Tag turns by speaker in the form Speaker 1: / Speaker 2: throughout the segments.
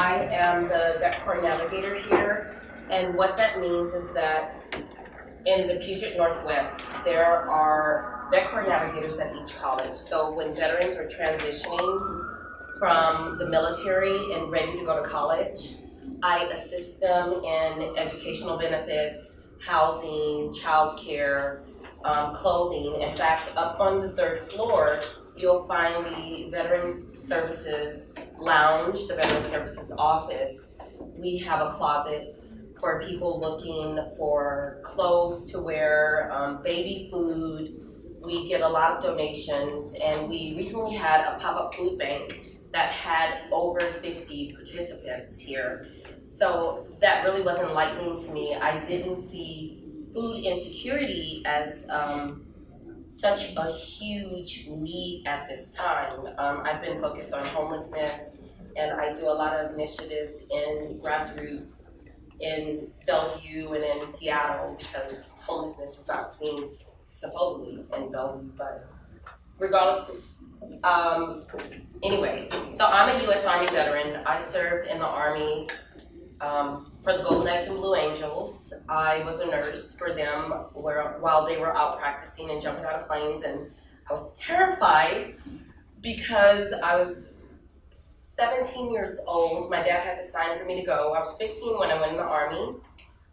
Speaker 1: I am the vet corps navigator here, and what that means is that in the Puget Northwest, there are vet corps navigators at each college. So when veterans are transitioning from the military and ready to go to college, I assist them in educational benefits, housing, childcare, um, clothing. In fact, up on the third floor, you'll find the Veterans Services Lounge, the Veterans Services Office. We have a closet for people looking for clothes to wear, um, baby food. We get a lot of donations, and we recently had a pop-up food bank that had over 50 participants here. So that really was enlightening to me. I didn't see food insecurity as um, such a huge need at this time. Um, I've been focused on homelessness and I do a lot of initiatives in grassroots in Bellevue and in Seattle because homelessness is not seen supposedly in Bellevue, but regardless, um, anyway, so I'm a U.S. Army veteran. I served in the Army um, for the Golden Knights and Blue Angels. I was a nurse for them where, while they were out practicing and jumping out of planes, and I was terrified because I was 17 years old. My dad had to sign for me to go. I was 15 when I went in the Army.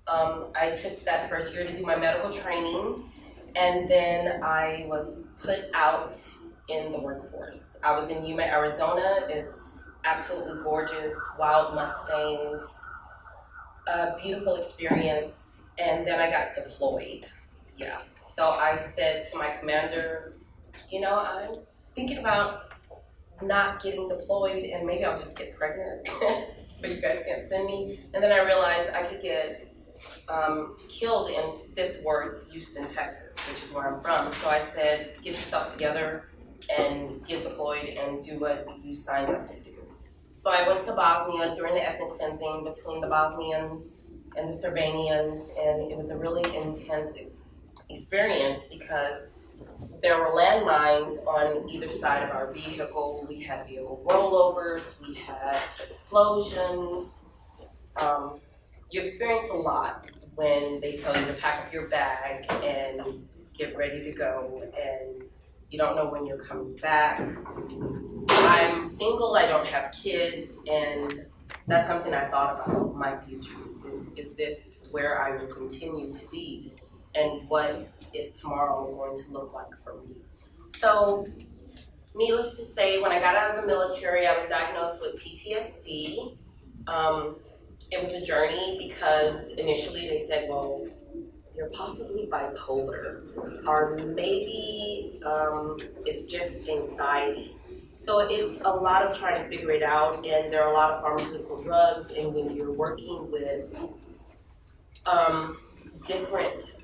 Speaker 1: Um, I took that first year to do my medical training, and then I was put out in the workforce. I was in Yuma, Arizona. It's absolutely gorgeous, wild Mustangs, a beautiful experience, and then I got deployed. Yeah. So I said to my commander, you know, I'm thinking about not getting deployed and maybe I'll just get pregnant, but you guys can't send me. And then I realized I could get um, killed in Fifth Ward, Houston, Texas, which is where I'm from. So I said, get yourself together and get deployed and do what you signed up to do. So I went to Bosnia during the ethnic cleansing between the Bosnians and the Serbians, and it was a really intense experience because there were landmines on either side of our vehicle. We had vehicle rollovers, we had explosions. Um, you experience a lot when they tell you to pack up your bag and get ready to go and you don't know when you're coming back. I'm single, I don't have kids, and that's something I thought about my future. Is, is this where I will continue to be? And what is tomorrow going to look like for me? So, needless to say, when I got out of the military, I was diagnosed with PTSD. Um, it was a journey because initially they said, well, you're possibly bipolar, or maybe um, it's just anxiety. So it's a lot of trying to figure it out, and there are a lot of pharmaceutical drugs, and when you're working with um, different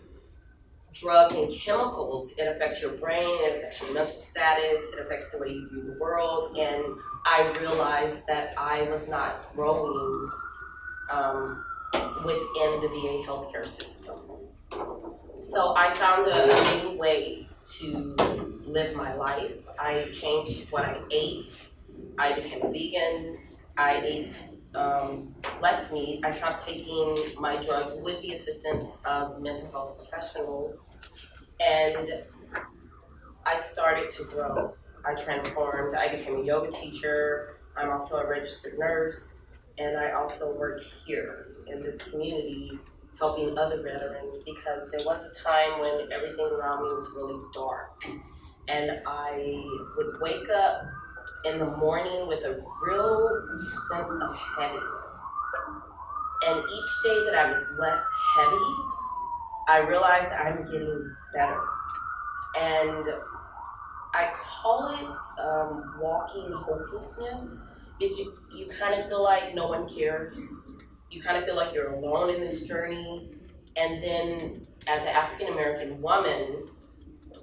Speaker 1: drugs and chemicals, it affects your brain, it affects your mental status, it affects the way you view the world, and I realized that I was not growing um, within the VA healthcare system. So I found a, new way to live my life. I changed what I ate. I became vegan. I ate um, less meat. I stopped taking my drugs with the assistance of mental health professionals. And I started to grow. I transformed. I became a yoga teacher. I'm also a registered nurse. And I also work here in this community helping other veterans because there was a time when everything around me was really dark. And I would wake up in the morning with a real sense of heaviness. And each day that I was less heavy, I realized I'm getting better. And I call it um, walking hopelessness. Is you, you kind of feel like no one cares you kind of feel like you're alone in this journey. And then as an African American woman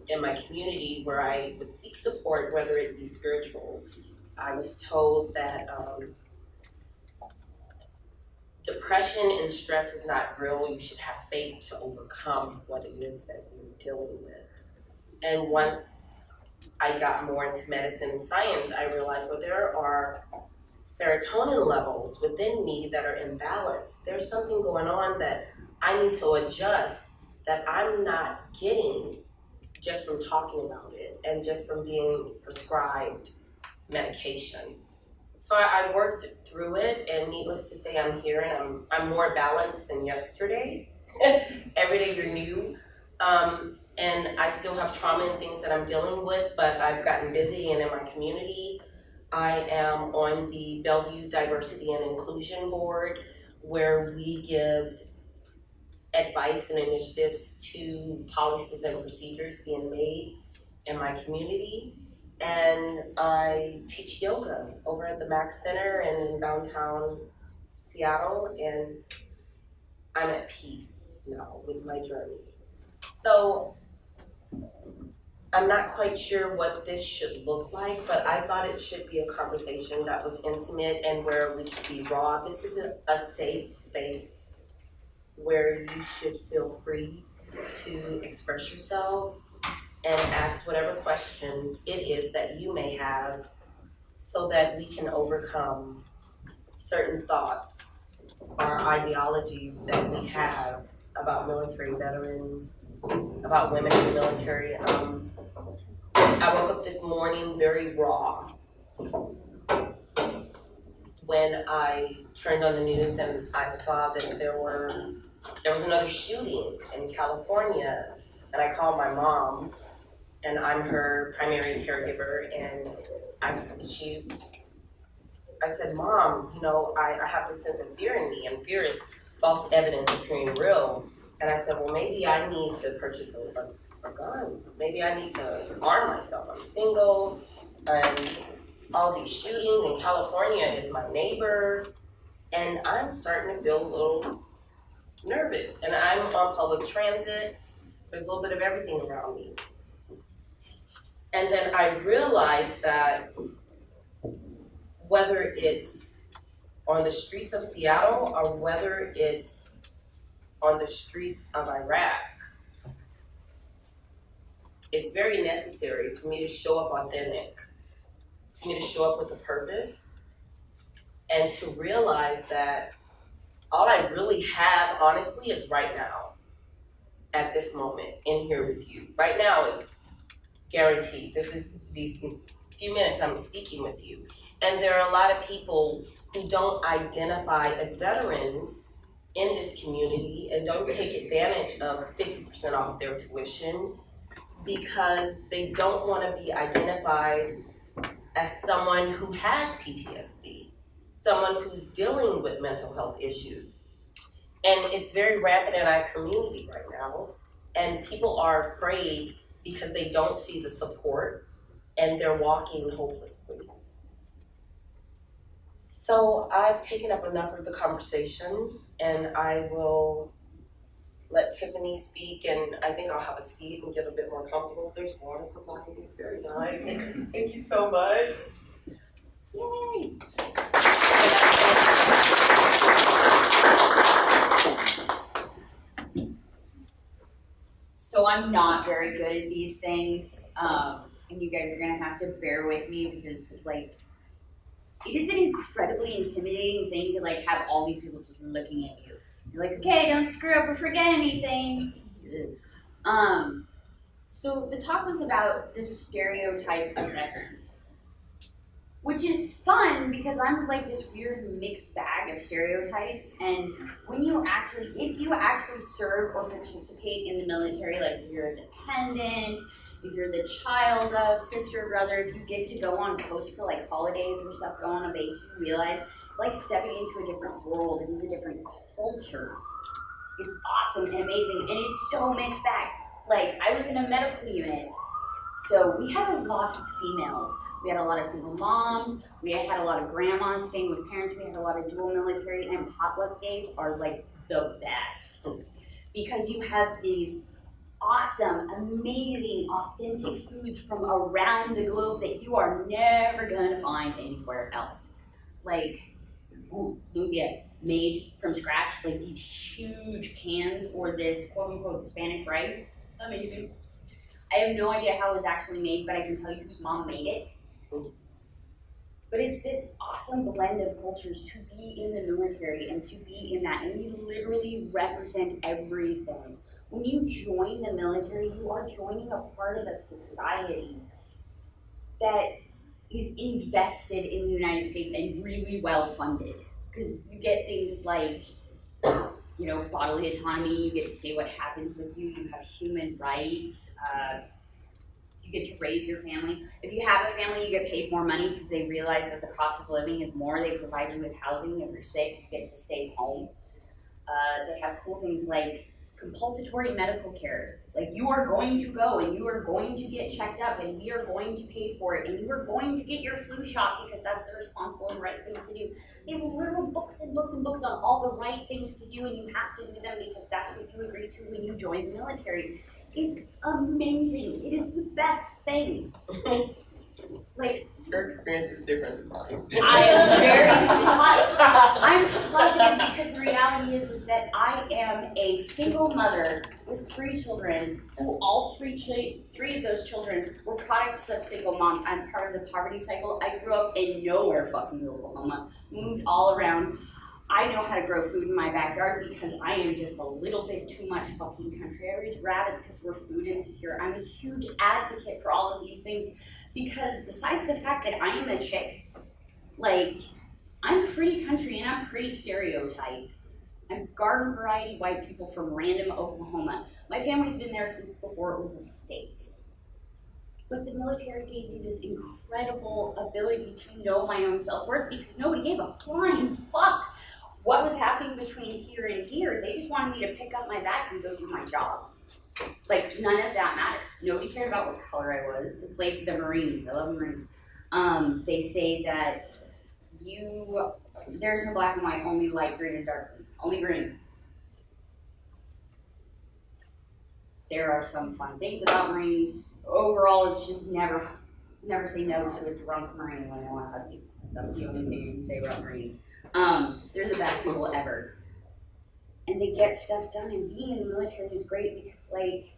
Speaker 1: in my community where I would seek support, whether it be spiritual, I was told that um, depression and stress is not real. You should have faith to overcome what it is that you're dealing with. And once I got more into medicine and science, I realized, well, there are serotonin levels within me that are imbalanced. There's something going on that I need to adjust that I'm not getting just from talking about it and just from being prescribed medication. So I, I worked through it, and needless to say, I'm here and I'm I'm more balanced than yesterday. Every day you're new. Um, and I still have trauma and things that I'm dealing with, but I've gotten busy and in my community. I am on the Bellevue Diversity and Inclusion Board, where we give advice and initiatives to policies and procedures being made in my community. And I teach yoga over at the Mac Center and in downtown Seattle, and I'm at peace now with my journey. So I'm not quite sure what this should look like, but I thought it should be a conversation that was intimate and where we could be raw. This is a, a safe space where you should feel free to express yourselves and ask whatever questions it is that you may have so that we can overcome certain thoughts or ideologies that we have about military veterans, about women in the military. Um, I woke up this morning very raw when I turned on the news and I saw that there were there was another shooting in California, and I called my mom, and I'm her primary caregiver, and I she I said, Mom, you know, I, I have this sense of fear in me, and fear is false evidence appearing real. And I said, well, maybe I need to purchase a, a, gun. Maybe I need to arm myself. I'm single, and all these shootings in California is my neighbor, and I'm starting to feel a little nervous. And I'm on public transit. There's a little bit of everything around me. And then I realized that whether it's on the streets of Seattle or whether it's on the streets of Iraq, it's very necessary for me to show up authentic, for me to show up with a purpose, and to realize that all I really have, honestly, is right now, at this moment, in here with you. Right now is guaranteed. This is these few minutes I'm speaking with you. And there are a lot of people who don't identify as veterans in this community and don't take advantage of 50% off their tuition because they don't want to be identified as someone who has PTSD, someone who's dealing with mental health issues. And it's very rampant in our community right now. And people are afraid because they don't see the support and they're walking hopelessly. So I've taken up enough of the conversation and I will let Tiffany speak and I think I'll have a seat and get a bit more comfortable. There's water provided. Very nice. Thank you so much. Yay!
Speaker 2: So I'm not very good at these things, um, and you guys are gonna have to bear with me because like it is an incredibly intimidating thing to like have all these people just looking at you. You're like, okay, don't screw up or forget anything. Um, so the talk was about the stereotype of veterans, which is fun because I'm like this weird mixed bag of stereotypes. And when you actually, if you actually serve or participate in the military, like you're a dependent, if you're the child of sister or brother, if you get to go on post for like holidays or stuff, go on a base, you realize it's like stepping into a different world. It is a different culture. It's awesome and amazing, and it's so mixed bag. Like I was in a medical unit, so we had a lot of females. We had a lot of single moms. We had a lot of grandmas staying with parents. We had a lot of dual military, and potluck days are like the best because you have these awesome, amazing, authentic foods from around the globe that you are never gonna find anywhere else. Like lumpia made from scratch, like these huge pans or this quote unquote Spanish rice. Amazing. I have no idea how it was actually made, but I can tell you whose mom made it. But it's this awesome blend of cultures to be in the military and to be in that, and we literally represent everything. When you join the military, you are joining a part of a society that is invested in the United States and really well funded. Because you get things like, you know, bodily autonomy, you get to say what happens with you, you have human rights, uh, you get to raise your family. If you have a family, you get paid more money because they realize that the cost of living is more. They provide you with housing. If you're sick, you get to stay home. Uh, they have cool things like compulsory medical care. Like you are going to go and you are going to get checked up and we are going to pay for it and you are going to get your flu shot because that's the responsible and right thing to do. They have literal books and books and books on all the right things to do and you have to do them because that's what you agree to when you join the military. It's amazing. It is the best thing. like
Speaker 1: Your experience is different than mine.
Speaker 2: I am very. I'm positive because the reality is, is that I am a single mother with three children, who all three three of those children were products of single moms. I'm part of the poverty cycle. I grew up in nowhere fucking Oklahoma, moved all around. I know how to grow food in my backyard because I am just a little bit too much fucking country. I raise rabbits because we're food insecure. I'm a huge advocate for all of these things because besides the fact that I am a chick, like I'm pretty country and I'm pretty stereotyped. I'm garden variety white people from random Oklahoma. My family's been there since before it was a state. But the military gave me this incredible ability to know my own self worth because nobody gave a flying fuck what was happening between here and here. They just wanted me to pick up my bag and go do my job. Like none of that mattered. Nobody cared about what color I was. It's like the Marines. I love Marines. Um, they say that you there's no black and white, only light green and dark green. Only green. There are some fun things about Marines. Overall, it's just never never say no to a drunk Marine when they want to hug you. That's the only thing you can say about Marines. Um, they're the best people ever. And they get stuff done, and being in the military is great because, like,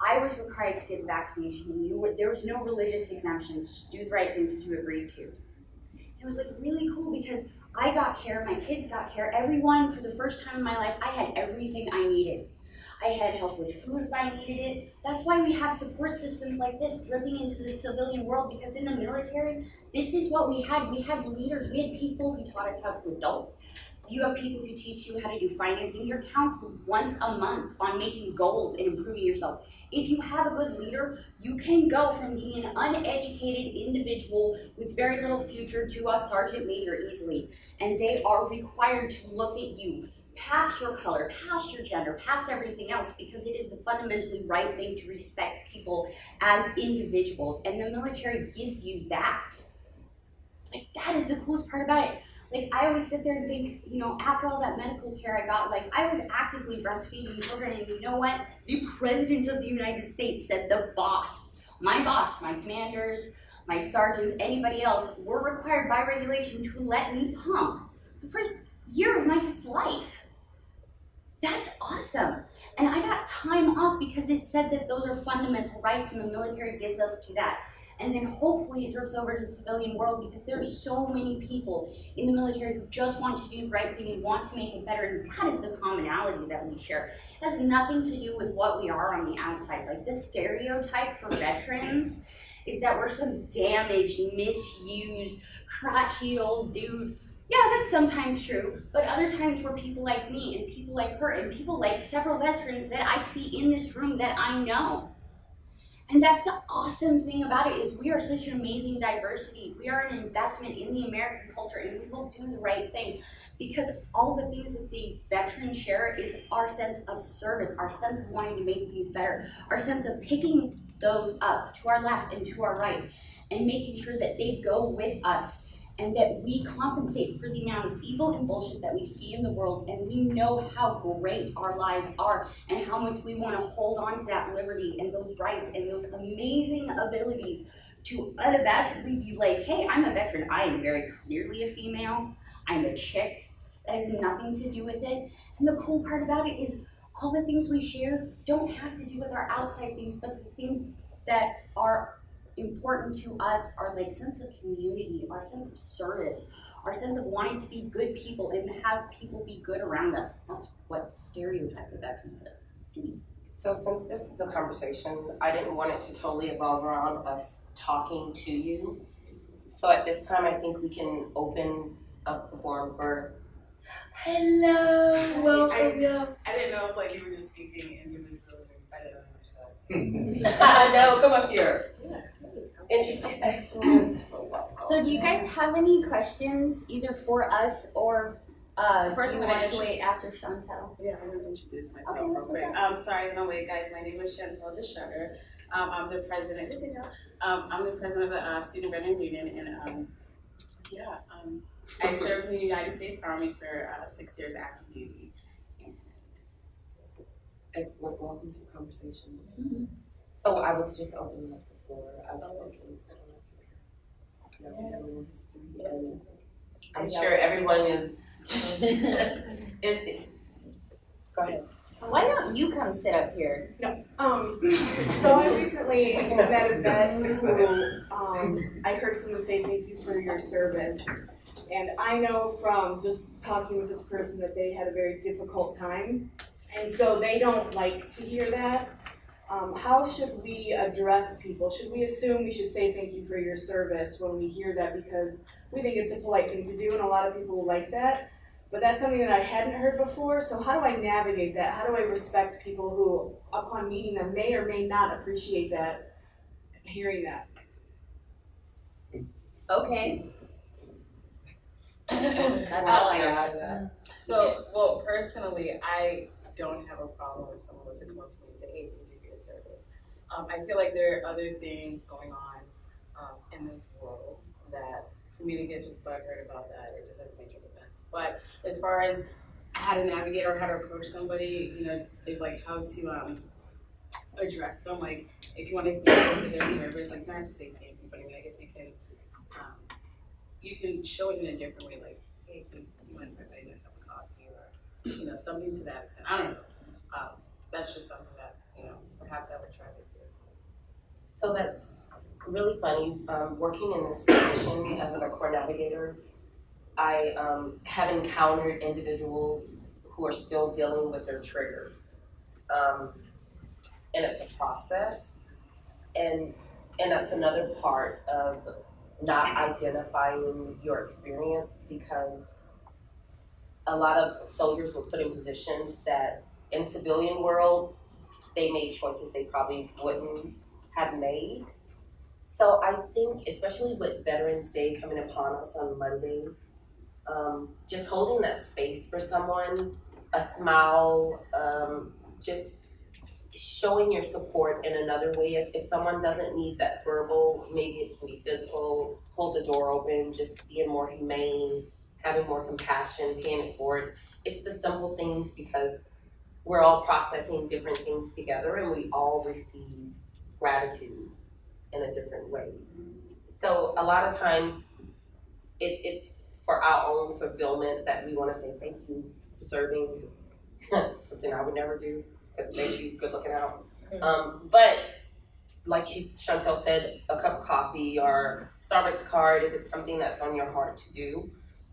Speaker 2: I was required to get a vaccination, and you were, there was no religious exemptions. Just do the right thing because you agreed to. It was like really cool because I got care, my kids got care, everyone for the first time in my life, I had everything I needed. I had help with food if I needed it. That's why we have support systems like this dripping into the civilian world because in the military, this is what we had. We had leaders, we had people who taught us how to adult. You have people who teach you how to do financing. You're counseled once a month on making goals and improving yourself. If you have a good leader, you can go from being an uneducated individual with very little future to a sergeant major easily. And they are required to look at you past your color, past your gender, past everything else, because it is the fundamentally right thing to respect people as individuals. And the military gives you that. Like, that is the coolest part about it. Like, I always sit there and think, you know, after all that medical care I got, like, I was actively breastfeeding children, and you know what? The President of the United States said the boss, my boss, my commanders, my sergeants, anybody else, were required by regulation to let me pump the first year of my kid's life. That's awesome. And I got time off because it said that those are fundamental rights and the military gives us to that. And then hopefully it drips over to the civilian world because there are so many people in the military who just want to do the right thing and want to make it better. And that is the commonality that we share. It has nothing to do with what we are on the outside. Like the stereotype for veterans is that we're some damaged, misused, crotchety old dude yeah, that's sometimes true, but other times where people like me and people like her and people like several veterans that I see in this room that I know. And that's the awesome thing about it is we are such an amazing diversity. We are an investment in the American culture and we will do the right thing because all the things that the veterans share is our sense of service, our sense of wanting to make things better, our sense of picking those up to our left and to our right and making sure that they go with us and that we compensate for the amount of evil and bullshit that we see in the world and we know how great our lives are and how much we want to hold on to that liberty and those rights and those amazing abilities to unabashedly be like hey i'm a veteran. I am very clearly a female. I'm a chick. That has nothing to do with it. And the cool part about it is all the things we share don't have to do with our outside things but the things that are important to us, our like sense of community, our sense of service, our sense of wanting to be good people and have people be good around us. That's what stereotype of that veterans is.
Speaker 1: So since this is a conversation, I didn't want it to totally evolve around us talking to you. So at this time, I think we can open up the forum for, hello, welcome, yeah.
Speaker 3: I didn't know if like you were just speaking individually. I didn't know what to ask.
Speaker 1: No, come up here. Intro- Excellent.
Speaker 2: So do you guys have any questions either for us or uh
Speaker 3: First,
Speaker 2: do you
Speaker 3: I'm gonna
Speaker 2: want to wait after Chantel?
Speaker 3: Yeah, I'm gonna introduce myself
Speaker 2: Okay,
Speaker 3: real
Speaker 2: that's
Speaker 3: quick.
Speaker 2: okay.
Speaker 3: Um, sorry, no wait, guys. My name is Chantel DeShutter. Um, I'm the president. There you go. Um, I'm the president of the uh, Student Veteran Union, and um, yeah, um, I served in the United States Army for uh, six years active duty.
Speaker 1: Excellent, welcome to the conversation. So I was just opening up the floor, I've spoken, I don't know if you know, everyone has three, and I'm sure everyone is, is, go ahead.
Speaker 2: Why don't you come sit up here?
Speaker 4: Um, so I recently met a vet who, um, I heard someone say thank you for your service. And I know from just talking with this person that they had a very difficult time. And so they don't like to hear that. Um, how should we address people? Should we assume we should say thank you for your service when we hear that because we think it's a polite thing to do and a lot of people like that? But that's something that I hadn't heard before, so how do I navigate that? How do I respect people who, upon meeting them, may or may not appreciate that, hearing that?
Speaker 2: Okay. That's
Speaker 3: I'll
Speaker 2: all I got.
Speaker 3: answer that. So, well, personally, I don't have a problem if someone was to come up to me and say, "Hey, service." Um, I feel like there are other things going on um, in this world that, for me to get just butthurt about that, it just doesn't make any sense. But as far as how to navigate or how to approach somebody, you know, like how to um, address them, like if you want to thank them for their service, like not to say thank you, but I mean, I guess you can. Um, you can show it in a different way, like, hey, you want to buy a coffee or, you know, something to that extent. I don't know. Um, that's just something perhaps I would try to do.
Speaker 1: So that's really funny, um, working in this position as a Corps navigator, I, um, have encountered individuals who are still dealing with their triggers. Um, and it's a process, and, and that's another part of not identifying your experience because a lot of soldiers were put in positions that in civilian world, they made choices they probably wouldn't have made. So I think, especially with Veterans Day coming upon us on Monday, um, just holding that space for someone, a smile, um, just showing your support in another way. If, if someone doesn't need that verbal, maybe it can be physical, hold the door open, just being more humane, having more compassion, paying it forward. It's the simple things because we're all processing different things together and we all receive gratitude in a different way. So a lot of times it, it's for our own fulfillment that we want to say thank you for serving because something I would never do. It makes you good looking out. Um, but like she Chantel said, a cup of coffee or Starbucks card if it's something that's on your heart to do,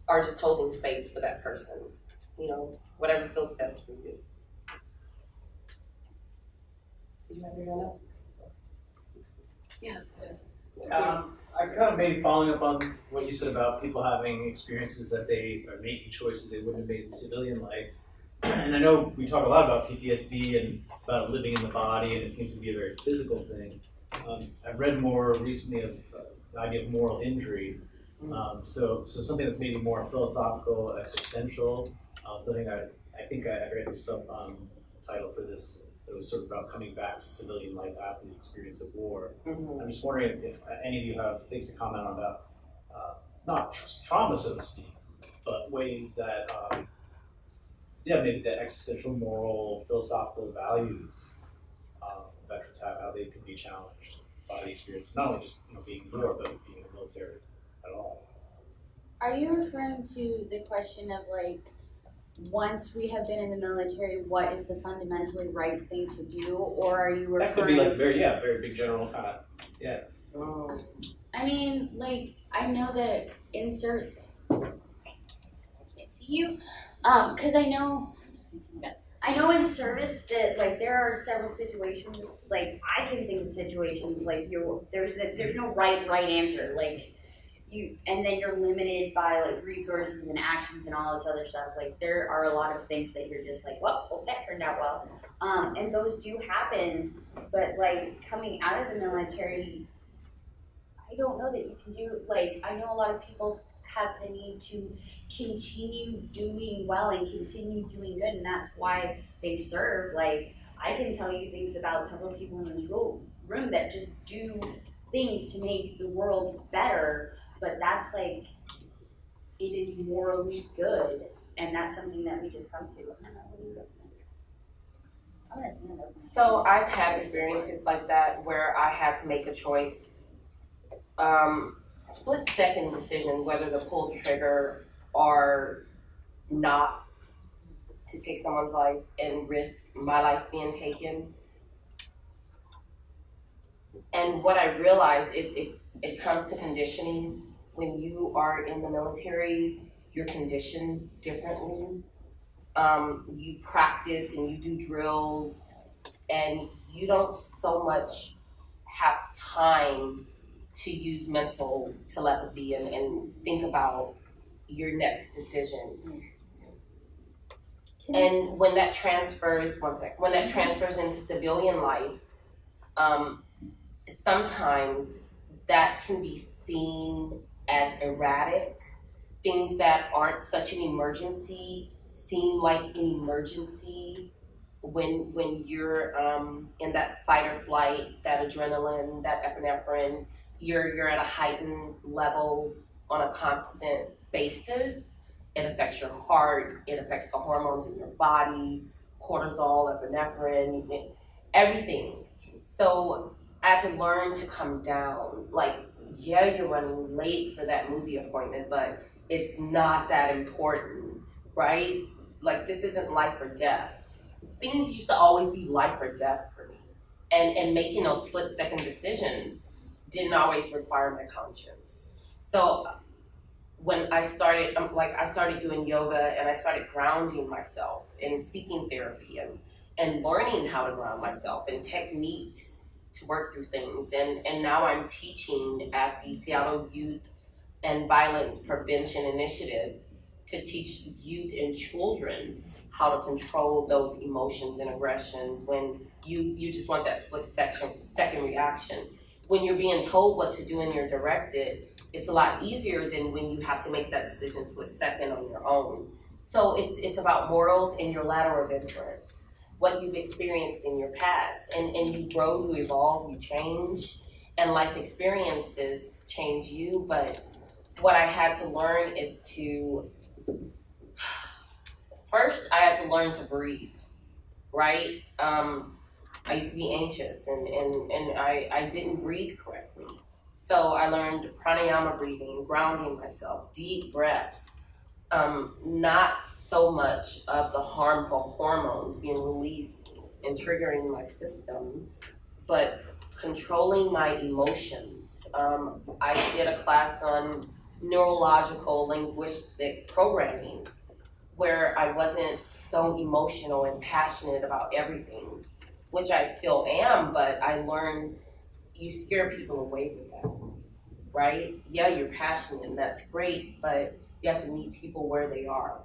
Speaker 1: or just holding space for that person. You know, whatever feels best for you. You up?
Speaker 5: Um, I kind of maybe following up on this, what you said about people having experiences that they are making choices they wouldn't have made in civilian life. And I know we talk a lot about PTSD and about living in the body, and it seems to be a very physical thing. Um, I've read more recently of uh, the idea of moral injury. Um, so, so something that's maybe more philosophical, existential. Uh, something I, I think I, I read the sub um, title for this. It was sort of about coming back to civilian life after the experience of war.
Speaker 1: Mm-hmm.
Speaker 5: I'm just wondering if, if any of you have things to comment on about, uh, not tr- trauma, so to speak, but ways that, um, yeah, maybe the existential, moral, philosophical values um, veterans have, how they can be challenged by the experience, not only just you know being in war, but being in the military at all.
Speaker 2: Are you referring to the question of like, once we have been in the military, what is the fundamentally right thing to do, or are you referring?
Speaker 5: That could be like very, yeah, very big general kind of, yeah.
Speaker 1: Mm.
Speaker 2: I mean, like, I know that insert. I can't see you. Um, cause I know. I know in service that like there are several situations like I can think of situations like you there's there's no right right answer like you and then you're limited by like resources and actions and all this other stuff. Like there are a lot of things that you're just like well hope that turned out well. Um, and those do happen but like coming out of the military I don't know that you can do like I know a lot of people have the need to continue doing well and continue doing good and that's why they serve. Like I can tell you things about several people in this ro- room that just do things to make the world better but that's like it is morally good and that's something that we just come to.
Speaker 1: So I've had experiences like that where I had to make a choice. Um, split second decision whether to pull the trigger or not to take someone's life and risk my life being taken. And what I realized, it, it, it comes to conditioning. When you are in the military, you're conditioned differently. Um, you practice and you do drills, and you don't so much have time to use mental telepathy and, and think about your next decision. And when that transfers, one sec, when that transfers into civilian life, um, sometimes that can be seen as erratic. Things that aren't such an emergency seem like an emergency when when you're um, in that fight or flight, that adrenaline, that epinephrine, you're you're at a heightened level on a constant basis. It affects your heart. It affects the hormones in your body, cortisol, epinephrine, everything. So I had to learn to come down. Like, yeah, you're running late for that movie appointment, but it's not that important, right? Like, this isn't life or death. Things used to always be life or death for me. And, and making those split second decisions didn't always require my conscience. So when I started, um, like I started doing yoga and I started grounding myself and seeking therapy and, and learning how to ground myself and techniques to work through things. And, and now I'm teaching at the Seattle Youth and Violence Prevention Initiative to teach youth and children how to control those emotions and aggressions when you, you just want that split section, second reaction. When you're being told what to do and you're directed, it's a lot easier than when you have to make that decision split second on your own. So it's it's about morals and your ladder of influence, what you've experienced in your past, and and you grow, you evolve, you change, and life experiences change you. But what I had to learn is to first I had to learn to breathe, right? Um, I used to be anxious and, and, and I, I didn't breathe correctly. So I learned pranayama breathing, grounding myself, deep breaths, um, not so much of the harmful hormones being released and triggering my system, but controlling my emotions. Um, I did a class on neurological linguistic programming where I wasn't so emotional and passionate about everything, which I still am, but I learned you scare people away with that, right? Yeah, you're passionate and that's great, but you have to meet people where they are.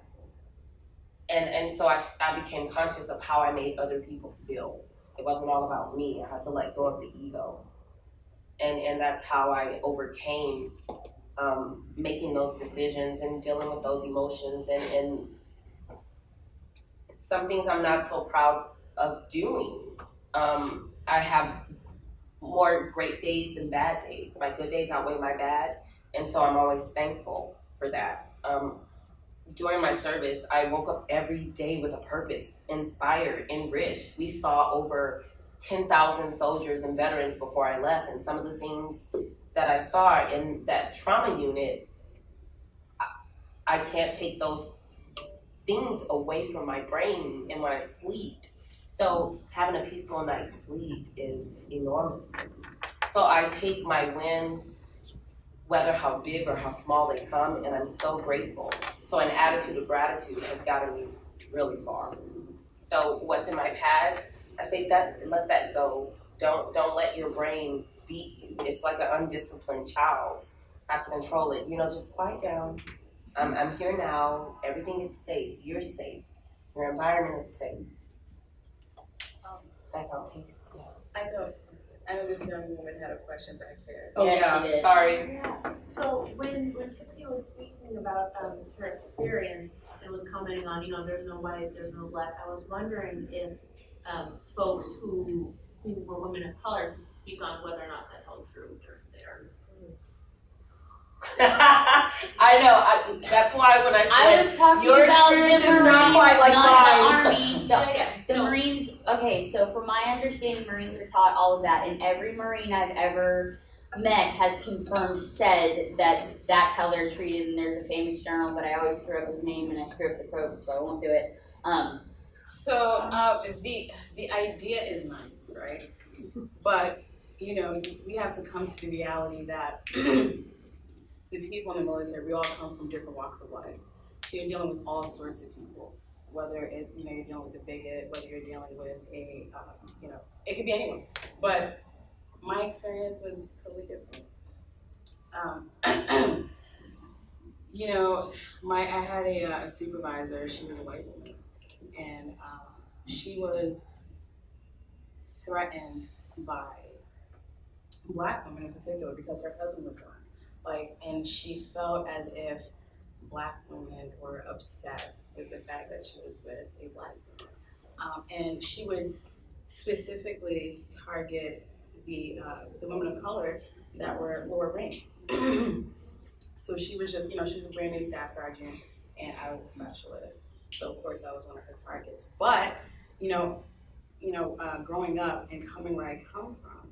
Speaker 1: And, and so I, I became conscious of how I made other people feel. It wasn't all about me. I had to let go of the ego. And, and that's how I overcame um, making those decisions and dealing with those emotions and, and some things I'm not so proud of doing. Um, I have more great days than bad days. My good days outweigh my bad, and so I'm always thankful for that. Um, during my service, I woke up every day with a purpose, inspired, enriched. We saw over 10,000 soldiers and veterans before I left, and some of the things that I saw in that trauma unit, I, I can't take those things away from my brain and when I sleep. So having a peaceful night's sleep is enormous So I take my wins, whether how big or how small they come, and I'm so grateful. So an attitude of gratitude has gotten me really far. So what's in my past, I say that let that go. Don't don't let your brain beat you. It's like an undisciplined child. have to control it. You know, just quiet down. I'm I'm here now. Everything is safe. You're safe. Your environment is safe. Back on pace. Yeah.
Speaker 3: I know, I know this young woman had a question back there.
Speaker 1: Oh
Speaker 2: Yeah,
Speaker 1: yeah.
Speaker 2: she did.
Speaker 1: Sorry.
Speaker 6: Yeah, so when, when Tiffany was speaking about, um, her experience and was commenting on, you know, there's no white, there's no black, I was wondering if, um, folks who, who were women of color could speak on whether or not that held true during their.
Speaker 1: I know. I, that's why when I said
Speaker 2: I was talking
Speaker 1: your
Speaker 2: about the
Speaker 1: experience
Speaker 2: Marines,
Speaker 1: is not quite like
Speaker 2: not the. Army. The,
Speaker 6: Yeah,
Speaker 2: the
Speaker 6: so-
Speaker 2: Marines, okay, so from my understanding, Marines are taught all of that, and every Marine I've ever met has confirmed, said that that's how they're treated, and there's a famous general, but I always screw up his name and I screw up the quote, so I won't do it. Um,
Speaker 3: So, uh, the, the idea is nice, right? But, you know, we have to come to the reality that the people in the military, we all come from different walks of life. So you're dealing with all sorts of people, whether it, you know, you're dealing with a bigot, whether you're dealing with a, um, you know, it could be anyone. But my experience was totally different. Um, you know, my, I had a, uh, a supervisor, she was a white woman and um, she was threatened by black women in particular because her husband was gone. Like, and she felt as if black women were upset with the fact that she was with a black woman. Um, and she would specifically target the uh, the women of color that were lower ranked. so she was just, you know, she was a brand new staff sergeant, and I was a specialist. So of course I was one of her targets. But you know, you know, uh, growing up and coming where I come from,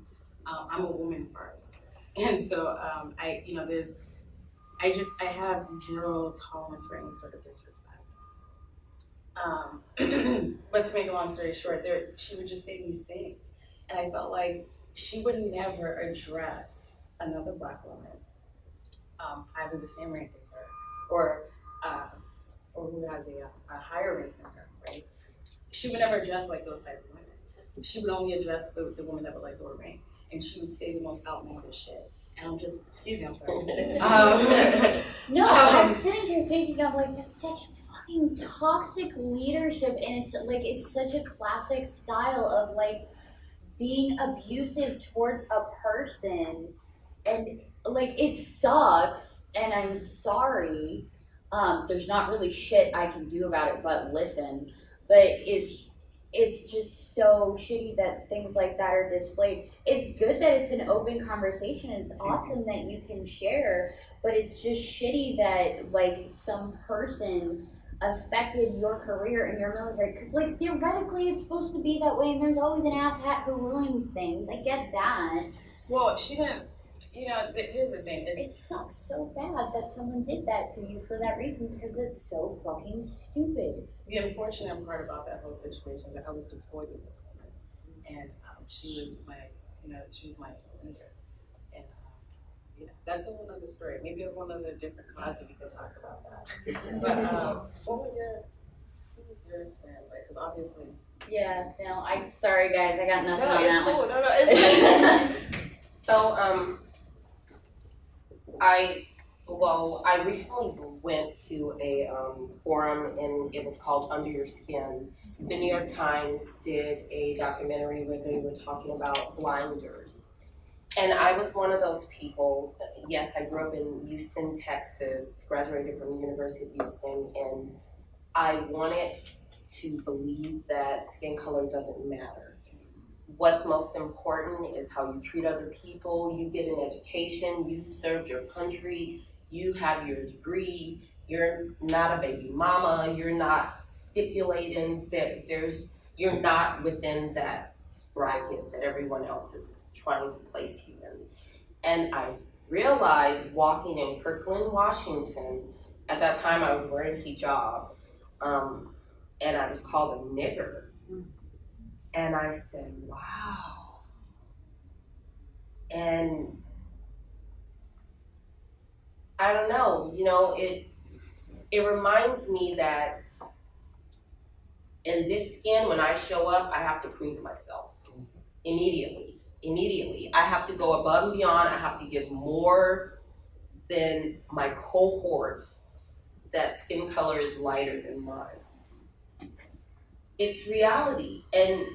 Speaker 3: um, I'm a woman first, and so um, I, you know, there's, I just I have zero tolerance for any sort of disrespect. Um, but to make a long story short, there she would just say these things, and I felt like she would never address another black woman, um, either the same rank as her, or uh, or who has a, a higher rank than her, right? She would never address like those type of women. She would only address the, the that were like lower rank, and she would say the most outlandish shit. And I'm just, excuse me, I'm sorry. um,
Speaker 2: No,
Speaker 3: Um,
Speaker 2: I'm sitting here thinking of like that's such fucking toxic leadership, and it's like it's such a classic style of like being abusive towards a person, and like it sucks, and I'm sorry. Um, there's not really shit I can do about it but listen, but it's it's just so shitty that things like that are displayed. It's good that it's an open conversation. It's awesome that you can share, but it's just shitty that like some person affected your career in your military because like theoretically it's supposed to be that way and there's always an asshat who ruins things i get that
Speaker 3: well, she didn't, you know, here's the thing,
Speaker 2: it
Speaker 3: it's,
Speaker 2: sucks so bad that someone did that to you for that reason because it's so fucking stupid
Speaker 3: the unfortunate part about that whole situation is that I was deployed with this woman, and um, she was my, you know, she was my leader, and um, yeah, that's a whole other story. Maybe a whole other different class that we could talk about that. But um, what was your, what was your experience like? Because obviously,
Speaker 2: yeah no i sorry guys i got
Speaker 3: no,
Speaker 2: nothing on
Speaker 3: it's
Speaker 2: that one
Speaker 3: cool. No, no, it's
Speaker 1: So, um, I, well, I recently went to a, um, forum and it was called Under Your Skin. The New York Times did a documentary where they were talking about blinders. And I was one of those people, yes, I grew up in Houston, Texas, graduated from the University of Houston, and I wanted to believe that skin color doesn't matter what's most important is how you treat other people. You get an education, you've served your country, you have your degree, you're not a baby mama, you're not stipulating that there's, you're not within that bracket that everyone else is trying to place you in. And I realized walking in Kirkland, Washington, at that time I was wearing hijab, um, and I was called a nigger. And I said, wow. and I don't know, you know, it it reminds me that in this skin, when I show up, I have to prove myself immediately. Immediately, I have to go above and beyond. I have to give more than my cohorts that skin color is lighter than mine. It's reality, and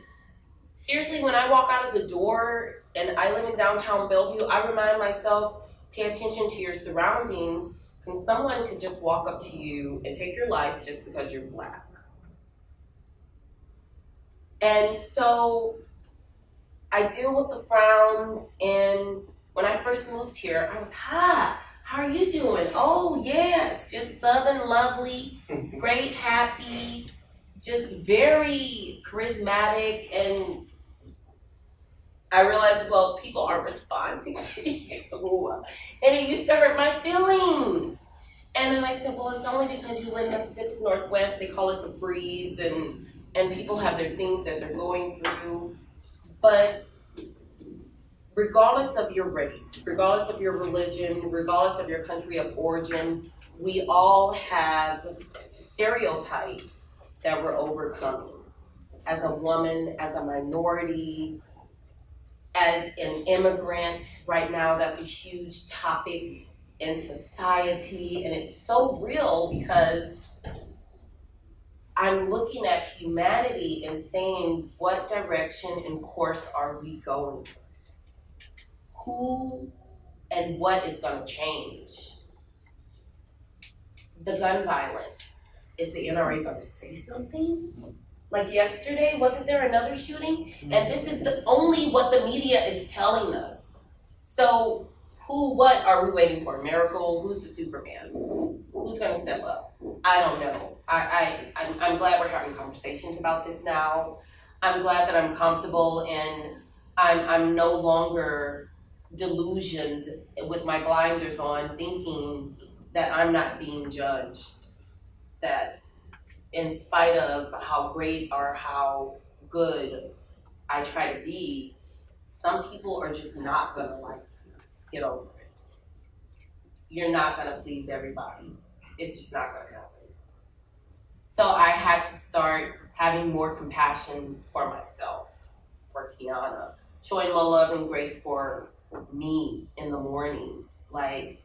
Speaker 1: seriously, when I walk out of the door and I live in downtown Bellevue, I remind myself pay attention to your surroundings and someone could just walk up to you and take your life just because you're black. And so I deal with the frowns and when I first moved here, I was, hi, how are you doing? Oh yes, just southern lovely, great, happy, just very charismatic and I realized, well, people aren't responding to you. And it used to hurt my feelings. And then I said, well, it's only because you live in the Pacific Northwest, they call it the freeze, and, and people have their things that they're going through. But regardless of your race, regardless of your religion, regardless of your country of origin, we all have stereotypes that we're overcoming. As a woman, as a minority, as an immigrant right now that's a huge topic in society and it's so real because i'm looking at humanity and saying what direction and course are we going? Who and what is going to change? The gun violence. Is the nra going to say something like yesterday, wasn't there another shooting? Mm-hmm. And this is the only what the media is telling us. So who, what are we waiting for? A miracle? Who's the Superman? Who's gonna step up? I don't know. I, I, I'm, I'm glad we're having conversations about this now. I'm glad that I'm comfortable and I'm, I'm no longer delusioned with my blinders on thinking that I'm not being judged. That in spite of how great or how good I try to be, some people are just not gonna like get over it. You're not gonna please everybody. It's just not gonna happen. So I had to start having more compassion for myself, for Kiana, showing more love and grace for me in the morning. Like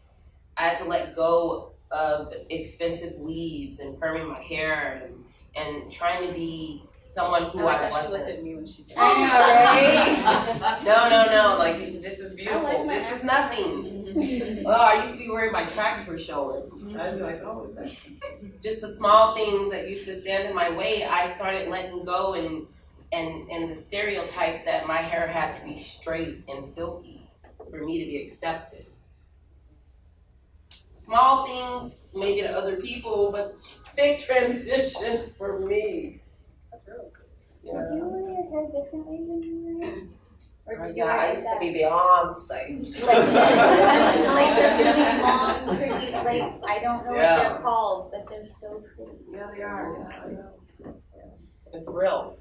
Speaker 1: I had to let go of expensive weaves and perming my hair and, and trying to be someone who I,
Speaker 3: I like how she
Speaker 1: wasn't.
Speaker 3: looked at me when she said.
Speaker 2: I
Speaker 1: No, no, no. Like this is beautiful.
Speaker 6: like my
Speaker 1: this is nothing. oh, I used to be worried my tracks were showing. I'd be like, oh, is? Just the small things that used to stand in my way. I started letting go and and and the stereotype that my hair had to be straight and silky for me to be accepted. Small things maybe to other people, but big transitions for me.
Speaker 3: That's real.
Speaker 1: Yeah.
Speaker 7: Did you wear your hair differently when you were? Or
Speaker 1: Oh,
Speaker 7: did you
Speaker 1: yeah, I
Speaker 7: it
Speaker 1: used to be Beyonce.
Speaker 7: Like, like the really long curly, like, I don't know what they're called, but they're so pretty.
Speaker 1: Yeah, they are. Yeah, I. It's real.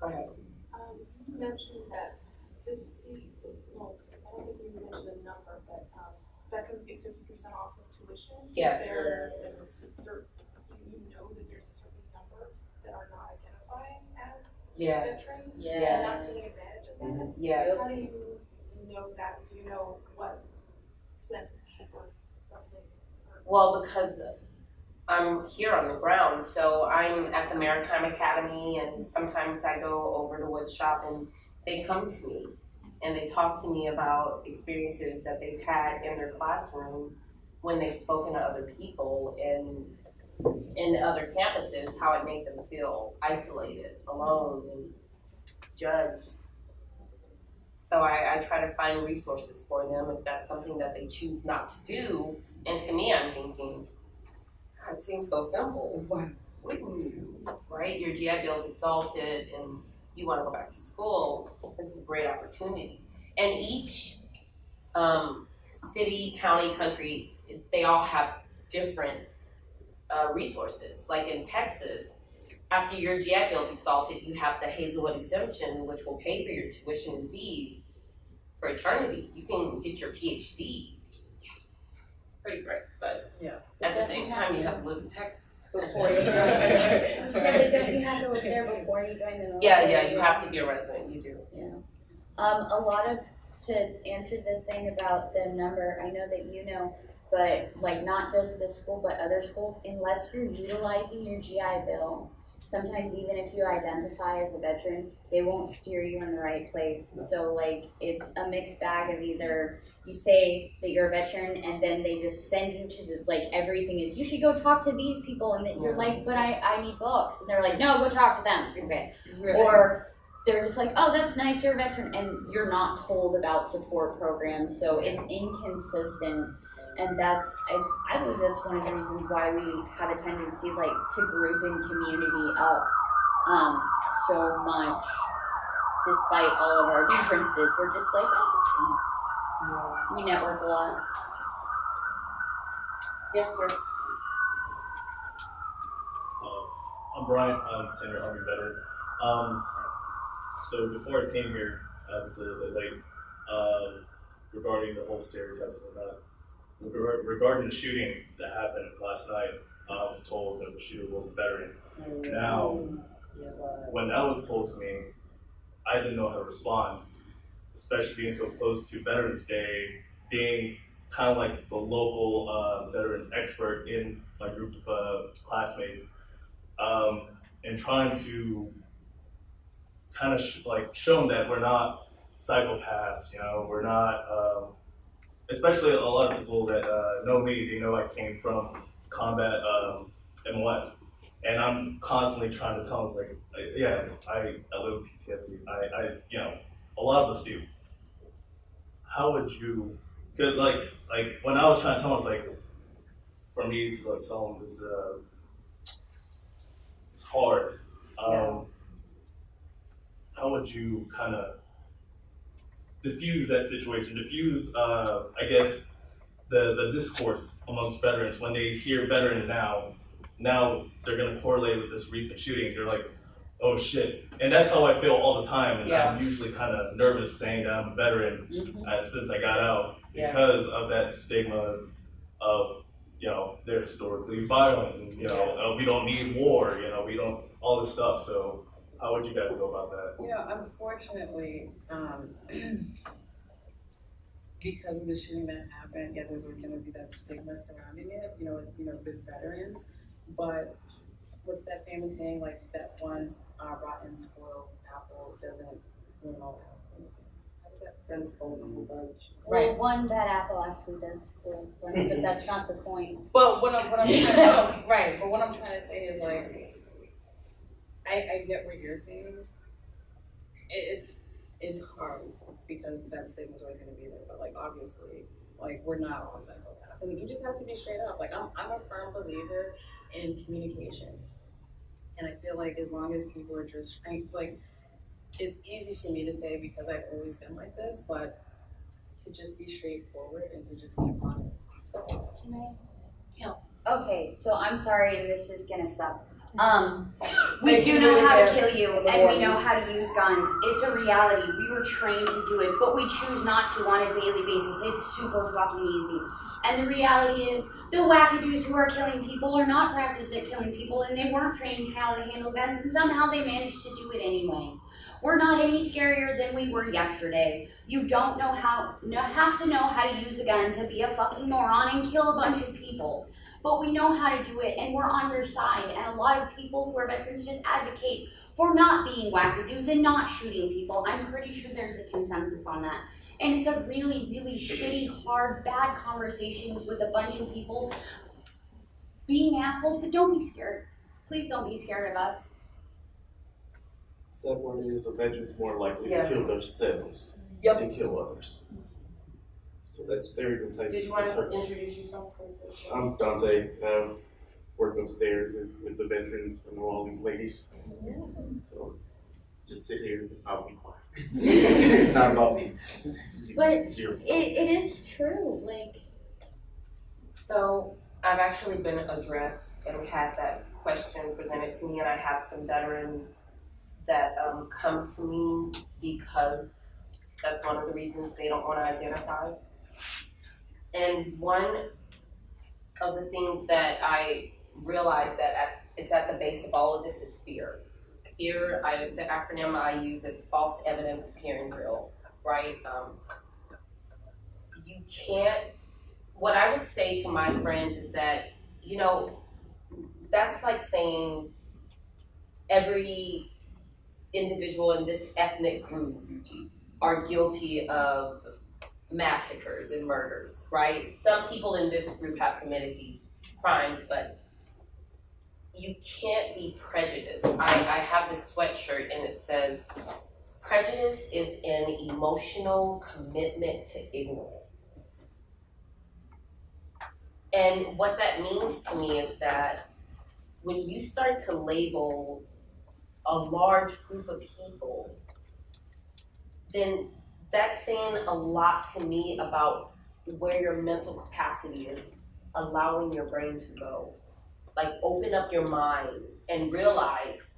Speaker 1: Go ahead.
Speaker 8: Um, you mentioned that fifty, well, I don't think you mentioned a number, but, um, veterans get fifty percent off of tuition.
Speaker 1: Yes.
Speaker 8: There is a certain, you know that there's a certain number that are not identifying as
Speaker 1: Yeah.
Speaker 8: veterans.
Speaker 1: Yeah.
Speaker 8: And not taking advantage of that. Mm-hmm.
Speaker 1: Yeah.
Speaker 8: How do you know that, do you know what roughly? or-
Speaker 1: Well, because I'm here on the ground, so I'm at the Maritime Academy, and sometimes I go over to woodshop, and they come to me and they talk to me about experiences that they've had in their classroom when they've spoken to other people and in other campuses, how it made them feel isolated, alone, and judged. So I, I try to find resources for them if that's something that they choose not to do. And to me, I'm thinking, God, it seems so simple. Why wouldn't you? Right? Your GI Bill is exalted and you want to go back to school. This is a great opportunity. And each um, city, county, country, they all have different uh, resources. Like in Texas, after your GI Bill's exalted, you have the Hazlewood exemption, which will pay for your tuition and fees for eternity. You can get your PhD. It's pretty great, but
Speaker 3: Yeah.
Speaker 1: at the same time, you have to live in Texas.
Speaker 2: Before you join. Yeah, but don't you have to live there before you join the military?
Speaker 1: Yeah, yeah, you have to be a resident. You do.
Speaker 2: Um, a lot of, to answer the thing about the number, I know that you know, but like not just this school, but other schools, unless you're utilizing your GI Bill, sometimes even if you identify as a veteran, they won't steer you in the right place. So like, it's a mixed bag of either you say that you're a veteran and then they just send you to the, like, everything is, you should go talk to these people, and then you're
Speaker 1: Yeah.
Speaker 2: like, but I, I need books, and they're like, no, go talk to them, okay.
Speaker 3: Right.
Speaker 2: Or they're just like, oh, that's nice, you're a veteran, and you're not told about support programs, so it's inconsistent. And that's, I, I believe that's one of the reasons why we have a tendency like to group and community up um, so much, despite all of our differences. We're just like, oh, we network a lot.
Speaker 1: Yes, sir.
Speaker 9: Uh, I'm Brian, I'm a senior Army veteran. Um, so before I came here, I was a little bit late, um, regarding the whole stereotypes and whatnot. Regar- Regarding the shooting that happened last night, I was told that the shooter was a veteran. Now, when that was told to me, I didn't know how to respond, especially being so close to Veterans Day, being kind of like the local uh, veteran expert in my group of uh, classmates, um, and trying to kind of sh- like show them that we're not psychopaths, you know, we're not, um, especially a lot of people that uh, know me, they know I came from combat um, MOS. And I'm constantly trying to tell them, like, I- yeah, I, I live with PTSD. I, I, you know, a lot of us do. How would you, because like, like when I was trying to tell them, like, for me to like tell them this, uh, it's hard. Um, how would you kind of diffuse that situation? Diffuse, uh, I guess, the the discourse amongst veterans when they hear veteran now. Now they're gonna correlate with this recent shooting. They're like, oh shit, and that's how I feel all the time. And
Speaker 1: Yeah.
Speaker 9: I'm usually kind of nervous saying that I'm a veteran
Speaker 2: Mm-hmm.
Speaker 9: uh, since I got out
Speaker 1: Yeah.
Speaker 9: because of that stigma of you know they're historically violent and you know uh, we don't need war you know we don't all this stuff so how would you guys go about that
Speaker 3: You know, unfortunately, um, because of the shooting that happened, yeah, there's always gonna be that stigma surrounding it, you know, with- you know, with veterans. But what's that famous saying, like, that one uh, rotten spoiled apple doesn't ruin all apples? How does?
Speaker 1: Then spoil the whole bunch.
Speaker 2: Well, one bad apple actually does spoil but that's not the point.
Speaker 3: But what I'm, what I'm trying to, right, but what I'm trying to say is like, I, I get what you're saying. It, it's, it's hard because that stigma's always gonna be there, but like, obviously, like, we're not all psychopaths. And you just have to be straight up. Like, I'm, I'm a firm believer in communication. And I feel like as long as people are just, like, it's easy for me to say because I've always been like this, but to just be straightforward and to just be honest.
Speaker 2: Can I? Okay, so I'm sorry, this is gonna suck. Um, we do know how to kill you,
Speaker 1: and
Speaker 2: we know how to use guns. It's a reality. We were trained to do it, but we choose not to on a daily basis. It's super fucking easy. And the reality is, the wackadoos who are killing people are not practiced at killing people, and they weren't trained how to handle guns, and somehow they managed to do it anyway. We're not any scarier than we were yesterday. You don't know how, no, have to know how to use a gun to be a fucking moron and kill a bunch of people. But we know how to do it, and we're on your side. And a lot of people who are veterans just advocate for not being wackadoos and not shooting people. I'm pretty sure there's a consensus on that. And it's a really, really shitty, hard, bad conversations with a bunch of people being assholes, but don't be scared. Please don't be scared of us.
Speaker 10: Sad part is a veteran's more likely
Speaker 1: Yeah.
Speaker 10: to kill themselves
Speaker 1: Yep.
Speaker 10: than kill others. So that stereotype
Speaker 1: Did you want to
Speaker 10: hurts.
Speaker 1: introduce yourself, please?
Speaker 10: I'm Dante. I work upstairs with the veterans. I know all these ladies. So just sit here and I'll be quiet. it's not about me.
Speaker 2: But
Speaker 10: It's
Speaker 2: It, it is true, like,
Speaker 1: So I've actually been addressed and had that question presented to me, and I have some veterans that um, come to me because That's one of the reasons they don't wanna identify. And one of the things that I realized that at, it's at the base of all of this is fear. Fear, I, the acronym I use is false evidence appearing real, right? Um, you can't, what I would say to my friends is that, you know, that's like saying every individual in this ethnic group are guilty of massacres and murders, right? Some people in this group have committed these crimes, but you can't be prejudiced. I, I have this sweatshirt and it says, prejudice is an emotional commitment to ignorance. And what that means to me is that when you start to label a large group of people, then that's saying a lot to me about where your mental capacity is allowing your brain to go. Like open up your mind and realize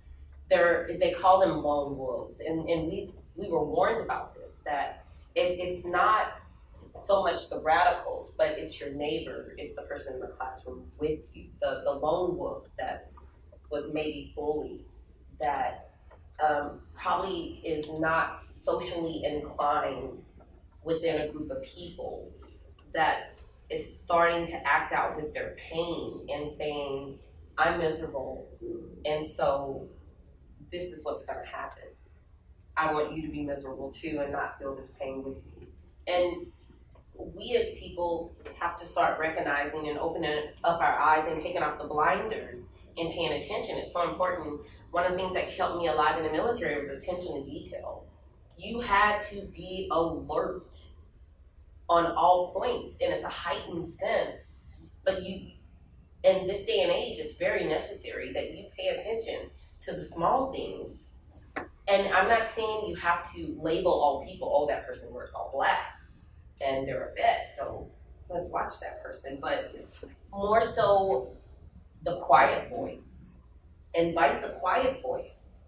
Speaker 1: there they call them lone wolves and, and we we were warned about this that it, it's not so much the radicals, but it's your neighbor, it's the person in the classroom with you, the, the lone wolf that's was maybe bullied, that um, probably is not socially inclined within a group of people, that is starting to act out with their pain and saying, I'm miserable, and so this is what's gonna happen. I want you to be miserable too and not feel this pain with me. And we as people have to start recognizing and opening up our eyes and taking off the blinders and paying attention. It's so important. One of the things that kept me alive in the military was attention to detail. You had to be alert on all points, and it's a heightened sense. But you, in this day and age, it's very necessary that you pay attention to the small things. And I'm not saying you have to label all people, oh, that person wears all black and they're a vet, so let's watch that person. But more so, the quiet voice. Invite the quiet voice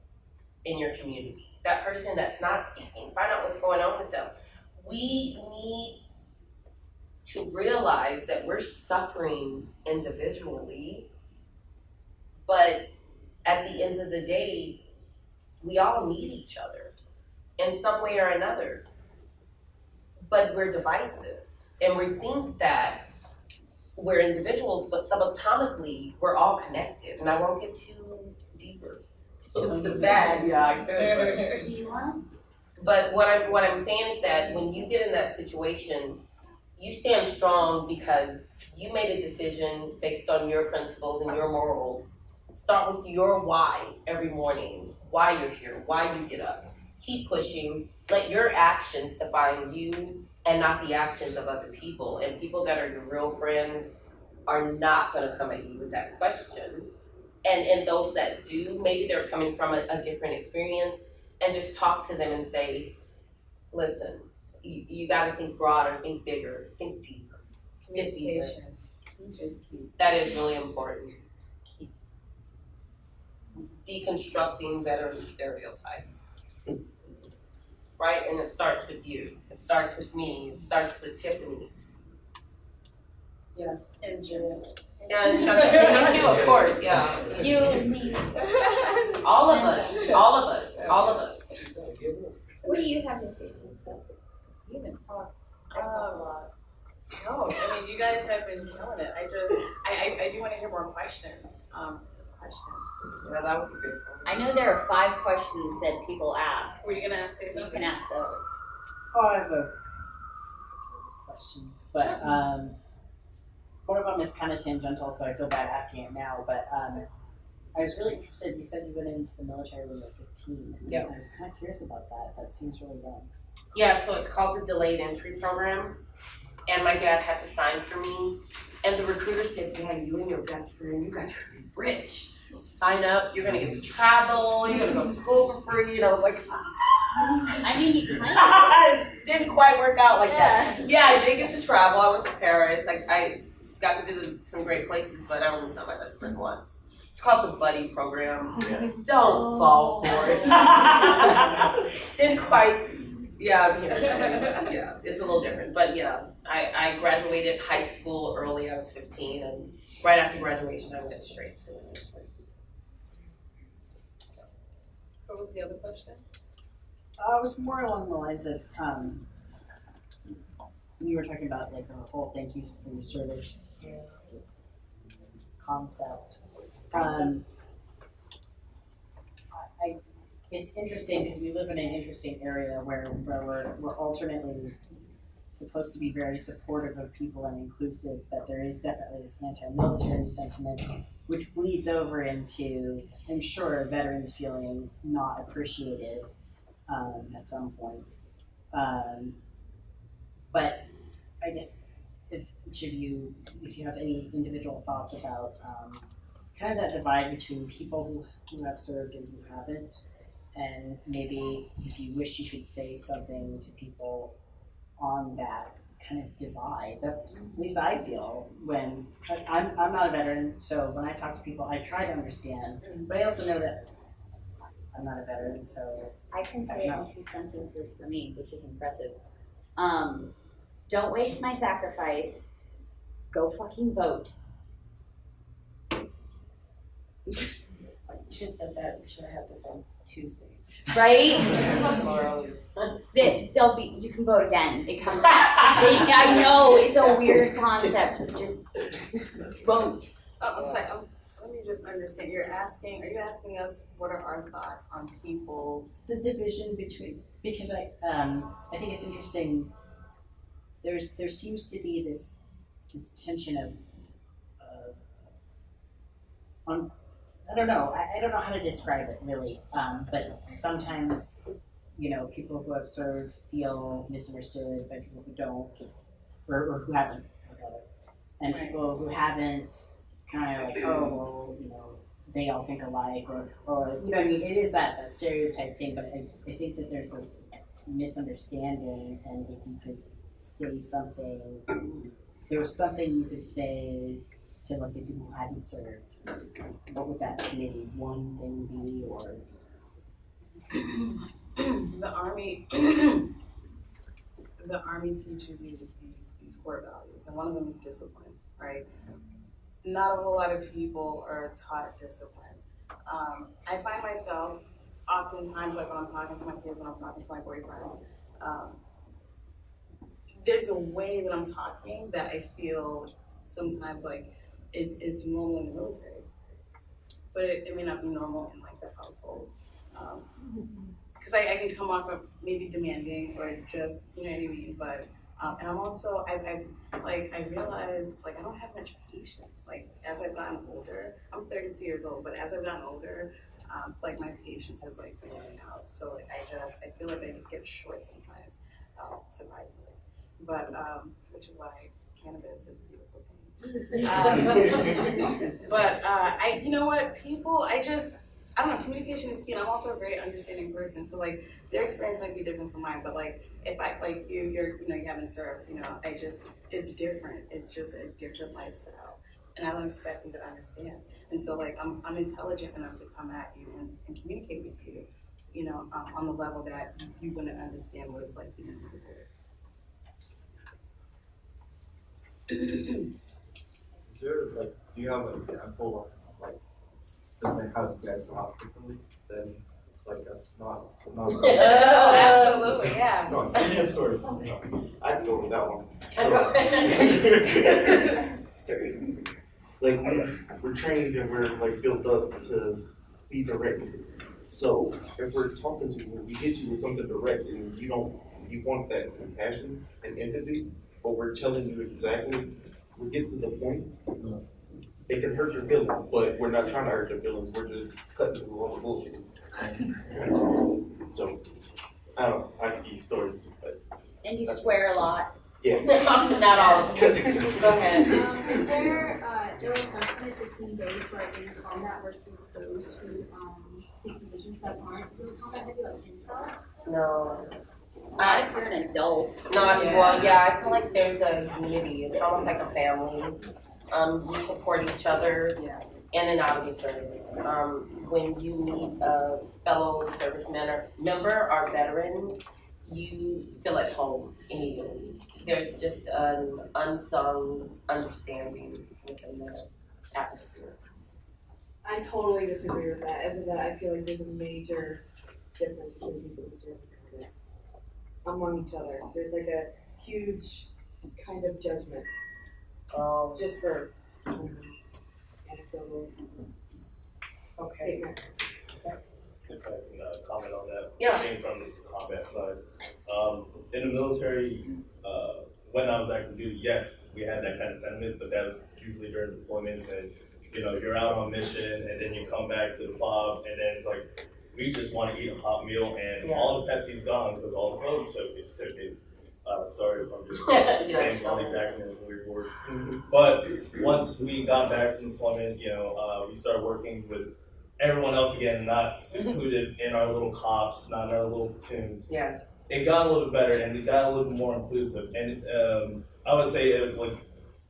Speaker 1: in your community. That person that's not speaking, find out what's going on with them. We need to realize that we're suffering individually, but at the end of the day, we all need each other in some way or another. But we're divisive, and we think that we're individuals, but subatomically, we're all connected. And I won't get too deeper oh, into the bad, yeah, I could.
Speaker 7: Do you want?
Speaker 1: But what I'm what I'm saying is that when you get in that situation, you stand strong because you made a decision based on your principles and your morals. Start with your why every morning, why you're here, why you get up. Keep pushing. Let your actions define you and not the actions of other people. And people that are your real friends are not gonna come at you with that question. And and those that do, maybe they're coming from a, a different experience and just talk to them and say, listen, you, you gotta think broader, think bigger, think deeper. Get deeper.
Speaker 3: Is.
Speaker 1: That is really important. Deconstructing veteran stereotypes. Right? And it starts with you. It starts with me. It starts with Tiffany.
Speaker 3: Yeah, and Jill.
Speaker 1: Yeah, and Chuck, me too, of course, yeah.
Speaker 7: You, me.
Speaker 1: All of us, all of us, all of us.
Speaker 7: What do you have to say?
Speaker 3: You can talk a lot. No, I mean, you guys have been killing it. I just, I, I, I do wanna hear more questions, um, questions.
Speaker 1: Yeah, that was a good one.
Speaker 7: I know there are five questions that people ask.
Speaker 3: Were you gonna say
Speaker 7: You can ask those.
Speaker 11: Oh, I have a questions, but um, one of them is kind of tangential, so I feel bad asking it now. But um, I was really interested. You said you went into the military when you were fifteen.
Speaker 1: Yeah.
Speaker 11: I was kind of curious about that. That seems really young.
Speaker 1: Yeah, so it's called the delayed entry program. And my dad had to sign for me. And the recruiter said, Yeah, you and your best friend, you guys are gonna be rich. Sign up, you're gonna get to travel, you're gonna go to school for free, you know, like
Speaker 7: I mean,
Speaker 1: it didn't quite work out like that. Yeah, I did get to travel. I went to Paris. Like I got to visit some great places, but I only saw my best friend once. It's called the Buddy Program. Don't fall for it. didn't quite Yeah, I'm here. Yeah, it's a little different, but yeah, I, I graduated high school early. I was 15, and right after graduation, I went straight to.
Speaker 3: What was the other question?
Speaker 11: Uh, it was more along the lines of, um, you were talking about like the whole thank you for your service concept. Um, I- it's interesting because we live in an interesting area where, where we're, we're alternately supposed to be very supportive of people and inclusive, but there is definitely this anti-military sentiment, which bleeds over into, I'm sure, veterans feeling not appreciated um, at some point. Um, but I guess if each of you, if you have any individual thoughts about um, kind of that divide between people who, who have served and who haven't, and maybe if you wish you could say something to people on that kind of divide that at least I feel when I- I'm, I'm not a veteran, so when I talk to people, I try to understand, but I also know that I'm not a veteran, so
Speaker 2: I can say in two sentences for me, which is impressive. Um, don't waste my sacrifice. Go fucking vote.
Speaker 1: Should have said that. Should have had this on Tuesday.
Speaker 2: Right?
Speaker 1: Or.
Speaker 2: They, they'll be. You can vote again. It comes. They, I know it's a weird concept, but just vote.
Speaker 3: Oh, I'm sorry, um, let me just understand, you're asking, are you asking us what are our thoughts on people?
Speaker 11: the division between because I um I think it's interesting. There's there seems to be this this tension of of on I don't know I, I don't know how to describe it really um but sometimes you know people who have served feel misunderstood by people who don't or, or who haven't and people who haven't kind of like oh well you know they all think alike or, or you know I mean it is that, that stereotype thing but I, I think that there's this misunderstanding and if you could say something there was something you could say to let's say people who hadn't served what would that maybe one thing be or
Speaker 3: The army, the army teaches you these, these core values, and one of them is discipline, right? Not a whole lot of people are taught discipline. Um, I find myself oftentimes, like when I'm talking to my kids, when I'm talking to my boyfriend, um, there's a way that I'm talking that I feel sometimes like it's it's normal in the military, but it, it may not be normal in like the household. Um, because I, I can come off of maybe demanding or just you know what I mean. But um, and I'm also I've, I've like I realized like I don't have much patience. Like as I've gotten older, I'm 32 years old, but as I've gotten older, um, like my patience has like been running out. So like I just I feel like I just get short sometimes, um, surprisingly. But um, which is why cannabis is a beautiful thing. Um, but uh, I, you know what, people, I just, I don't know, communication is key, and I'm also a very understanding person. So like, their experience might be different from mine, but like, if I like you, you're, you know, you haven't served, you know, I just, it's different. It's just a different lifestyle, and I don't expect you to understand. And so like, I'm, I'm intelligent enough to come at you and, and communicate with you, you know, um, on the level that you, you wouldn't understand what it's like being in the military.
Speaker 12: Is there like, do you have an example of like, just like how you guys talk differently than like us, not, not.
Speaker 3: oh, Absolutely, yeah.
Speaker 12: No, give me a story.
Speaker 10: I go with that one. So. like we, we're trained and we're like built up to be direct. So if we're talking to you, we hit you with something direct and you don't, you want that compassion and empathy, but we're telling you exactly, we get to the point. It can hurt your feelings, but we're not trying to hurt your feelings, we're just cutting through all the bullshit. So, I don't know, I can give you stories, but
Speaker 2: And you swear a lot.
Speaker 10: yeah.
Speaker 1: Not all. Go ahead.
Speaker 8: Um, is there, uh, there was some kind of fifteen days where in combat versus those who, um, take positions that aren't doing combat, maybe like intel?
Speaker 1: No.
Speaker 2: Not if you're an adult.
Speaker 1: Not
Speaker 3: Yeah.
Speaker 1: well, yeah. I feel like there's a unity. It's almost like a family. Um, we support each other
Speaker 3: Yeah.
Speaker 1: in and out of the service. Um, when you meet a fellow serviceman or member or veteran, you feel at home immediately. There's just an unsung understanding within the atmosphere.
Speaker 4: I totally disagree with that, as a vet, I feel like there's a major difference between people who serve and private. Among each other, there's like a huge kind of judgment,
Speaker 1: Um,
Speaker 4: just for, I anecdotal
Speaker 1: okay.
Speaker 4: statement.
Speaker 9: If I can uh, comment on that.
Speaker 1: Yeah.
Speaker 9: Being from the combat side. Um, in the military, uh, when I was active duty, yes, we had that kind of sentiment, but that was usually during deployments and, you know, you're out on a mission and then you come back to the fob and then it's like, we just want to eat a hot meal and
Speaker 1: Yeah.
Speaker 9: all the Pepsi's gone because all the clothes took it. Uh, sorry if I'm just
Speaker 1: Yeah.
Speaker 9: saying all these acronyms and weird words. But once we got back from deployment, you know, uh, we started working with everyone else again, not secluded in our little cops, not in our little platoons.
Speaker 1: Yes.
Speaker 9: It got a little bit better and it got a little bit more inclusive. And um, I would say it, like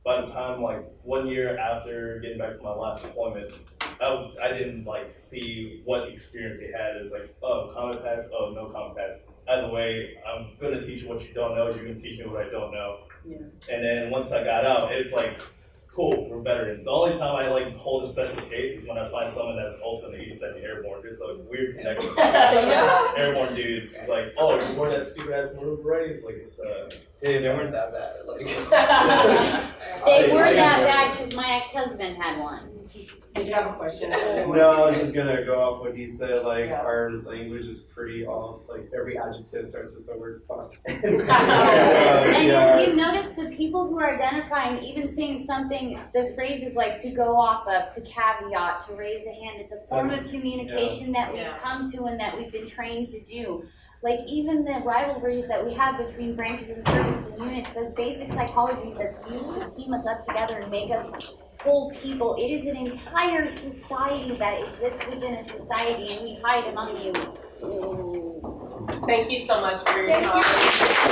Speaker 9: by the time like one year after getting back from my last deployment, I, I didn't like see what experience they had as like, oh, combat patch, oh, no combat patch. Either way, I'm gonna teach you what you don't know. You're gonna teach me what I don't know.
Speaker 1: Yeah.
Speaker 9: And then once I got out, it's like, cool, we're veterans. The only time I like hold a special case is when I find someone that's also in the 82nd Airborne. There's a weird connection.
Speaker 1: Yeah.
Speaker 9: Airborne dudes. It's like, oh, you wore that stupid ass maroon beret. It's like, it's uh,
Speaker 12: Hey, they weren't that bad. Like,
Speaker 2: They
Speaker 12: I-
Speaker 2: were
Speaker 12: I
Speaker 2: that bad because my ex-husband had one.
Speaker 1: Did you have a question?
Speaker 12: No, I was just gonna go off what he said. Like
Speaker 1: Yeah.
Speaker 12: our language is pretty off. Like every adjective starts with the word fuck.
Speaker 2: And
Speaker 12: yeah.
Speaker 2: if you notice, the people who are identifying, even saying something, the phrases like to go off of, to caveat, to raise the hand, it's a form of
Speaker 12: That's-
Speaker 2: communication that we've
Speaker 3: Yeah.
Speaker 2: come to and that we've been trained to do. Like even the rivalries that we have between branches and service and units, those basic psychology that's used to team us up together and make us whole people. It is an entire society that exists within a society and we hide among you.
Speaker 1: Thank you so much for your time.